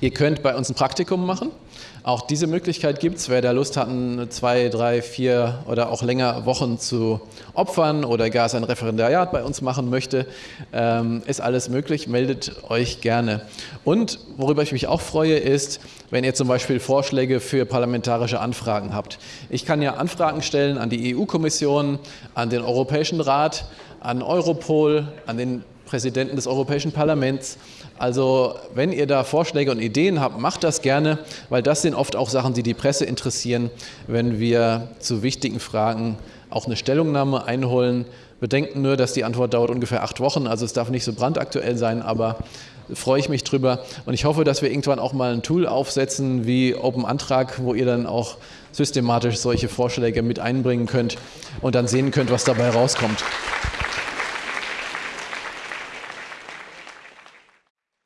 Ihr könnt bei uns ein Praktikum machen. Auch diese Möglichkeit gibt es. Wer da Lust hat, zwei, drei, vier oder auch länger Wochen zu opfern oder gar sein Referendariat bei uns machen möchte, ähm, ist alles möglich. Meldet euch gerne. Und worüber ich mich auch freue, ist, wenn ihr zum Beispiel Vorschläge für parlamentarische Anfragen habt. Ich kann ja Anfragen stellen an die EU-Kommission, an den Europäischen Rat, an Europol, an den Präsidenten des Europäischen Parlaments. Also wenn ihr da Vorschläge und Ideen habt, macht das gerne, weil das sind oft auch Sachen, die die Presse interessieren, wenn wir zu wichtigen Fragen auch eine Stellungnahme einholen. Bedenken nur, dass die Antwort dauert ungefähr acht Wochen, also es darf nicht so brandaktuell sein, aber freue ich mich drüber. Und ich hoffe, dass wir irgendwann auch mal ein Tool aufsetzen wie Open Antrag, wo ihr dann auch systematisch solche Vorschläge mit einbringen könnt und dann sehen könnt, was dabei rauskommt.